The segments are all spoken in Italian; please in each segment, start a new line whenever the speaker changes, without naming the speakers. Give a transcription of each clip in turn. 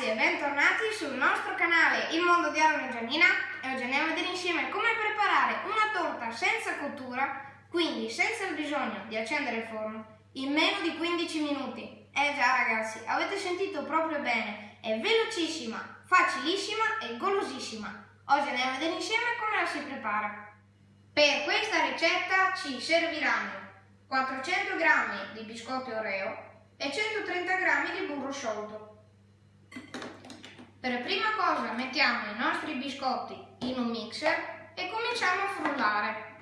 ragazzi e bentornati sul nostro canale Il Mondo di Aaron e Giannina e oggi andiamo a vedere insieme come preparare una torta senza cottura, quindi senza il bisogno di accendere il forno, in meno di 15 minuti. Eh già ragazzi, avete sentito proprio bene, è velocissima, facilissima e golosissima. Oggi andiamo a vedere insieme come la si prepara. Per questa ricetta ci serviranno 400 g di biscotti Oreo e 130 g di burro sciolto. Per prima cosa mettiamo i nostri biscotti in un mixer e cominciamo a frullare.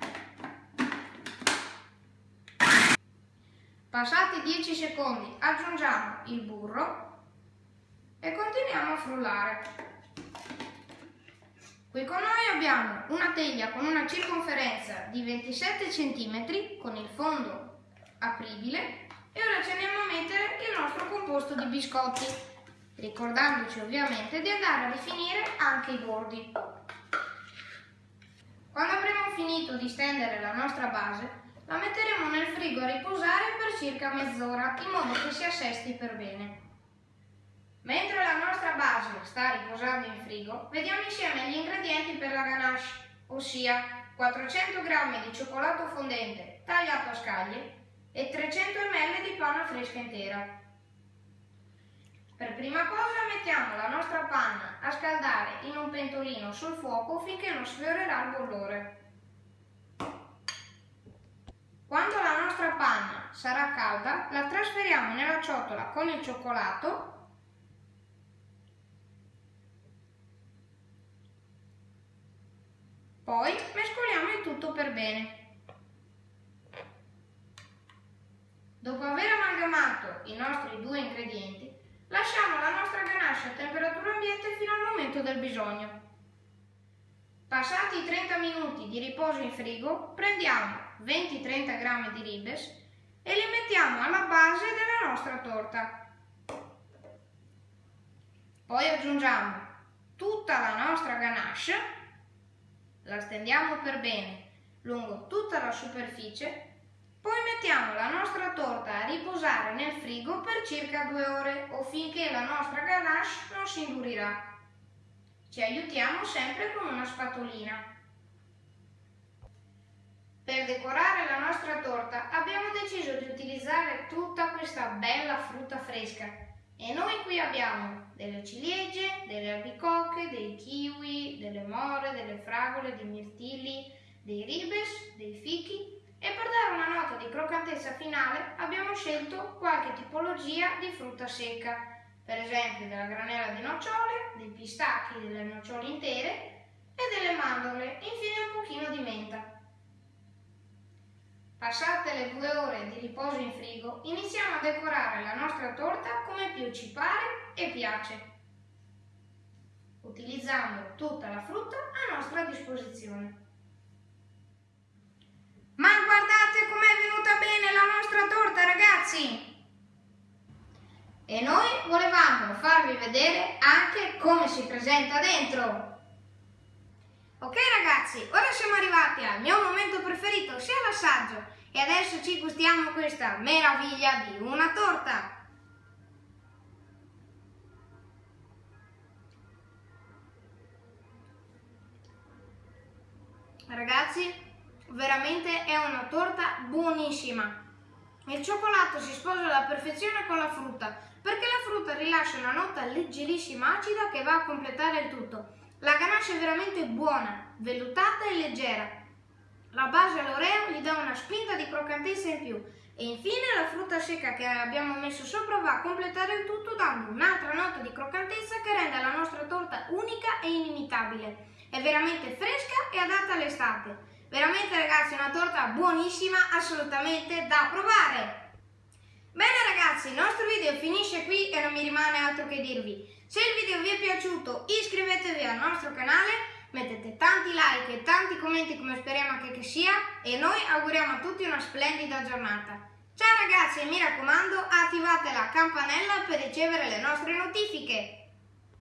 Passati 10 secondi aggiungiamo il burro e continuiamo a frullare. Qui con noi abbiamo una teglia con una circonferenza di 27 cm con il fondo apribile e ora ci andiamo a mettere il nostro composto di biscotti ricordandoci ovviamente di andare a rifinire anche i bordi. Quando avremo finito di stendere la nostra base, la metteremo nel frigo a riposare per circa mezz'ora in modo che si assesti per bene. Mentre la nostra base sta riposando in frigo, vediamo insieme gli ingredienti per la ganache, ossia 400 g di cioccolato fondente tagliato a scaglie e 300 ml di panna fresca intera. Per prima cosa mettiamo la nostra panna a scaldare in un pentolino sul fuoco finché non sfiorerà il bollore. Quando la nostra panna sarà calda, la trasferiamo nella ciotola con il cioccolato Poi mescoliamo il tutto per bene. Dopo aver amalgamato i nostri due ingredienti, Lasciamo la nostra ganache a temperatura ambiente fino al momento del bisogno. Passati i 30 minuti di riposo in frigo, prendiamo 20-30 g di ribes e li mettiamo alla base della nostra torta. Poi aggiungiamo tutta la nostra ganache, la stendiamo per bene lungo tutta la superficie poi mettiamo la nostra torta a riposare nel frigo per circa due ore o finché la nostra ganache non si indurirà. Ci aiutiamo sempre con una spatolina. Per decorare la nostra torta abbiamo deciso di utilizzare tutta questa bella frutta fresca e noi qui abbiamo delle ciliegie, delle albicocche, dei kiwi, delle more, delle fragole, dei mirtilli, dei ribes, dei fichi e per dare una nota di croccantezza finale abbiamo scelto qualche tipologia di frutta secca, per esempio della granella di nocciole, dei pistacchi, delle nocciole intere e delle mandorle, infine un pochino di menta. Passate le due ore di riposo in frigo, iniziamo a decorare la nostra torta come più ci pare e piace, utilizzando tutta la frutta a nostra disposizione. Ma guardate com'è venuta bene la nostra torta, ragazzi! E noi volevamo farvi vedere anche come si presenta dentro. Ok ragazzi, ora siamo arrivati al mio momento preferito, sia l'assaggio. E adesso ci gustiamo questa meraviglia di una torta. Ragazzi, veramente è una torta buonissima. Il cioccolato si sposa alla perfezione con la frutta, perché la frutta rilascia una nota leggerissima acida che va a completare il tutto. La ganache è veramente buona, vellutata e leggera. La base all'oreo gli dà una spinta di croccantezza in più e infine la frutta secca che abbiamo messo sopra va a completare il tutto dando un'altra nota di croccantezza che rende la nostra torta unica e inimitabile. È veramente fresca e adatta all'estate. Veramente ragazzi una torta buonissima, assolutamente da provare! Bene ragazzi, il nostro video finisce qui e non mi rimane altro che dirvi. Se il video vi è piaciuto iscrivetevi al nostro canale, mettete tanti like e tanti commenti come speriamo che, che sia e noi auguriamo a tutti una splendida giornata. Ciao ragazzi e mi raccomando attivate la campanella per ricevere le nostre notifiche.